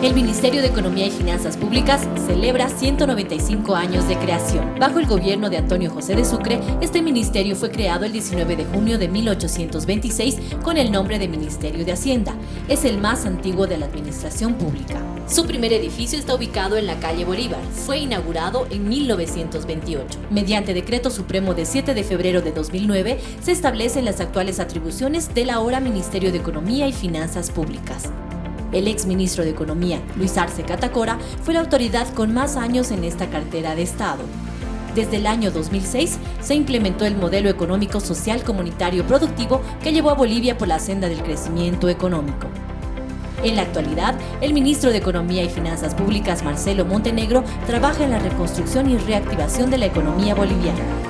El Ministerio de Economía y Finanzas Públicas celebra 195 años de creación. Bajo el gobierno de Antonio José de Sucre, este ministerio fue creado el 19 de junio de 1826 con el nombre de Ministerio de Hacienda. Es el más antiguo de la administración pública. Su primer edificio está ubicado en la calle Bolívar. Fue inaugurado en 1928. Mediante decreto supremo de 7 de febrero de 2009, se establecen las actuales atribuciones del ahora Ministerio de Economía y Finanzas Públicas. El ex ministro de Economía, Luis Arce Catacora, fue la autoridad con más años en esta cartera de Estado. Desde el año 2006 se implementó el modelo económico social comunitario productivo que llevó a Bolivia por la senda del crecimiento económico. En la actualidad, el ministro de Economía y Finanzas Públicas, Marcelo Montenegro, trabaja en la reconstrucción y reactivación de la economía boliviana.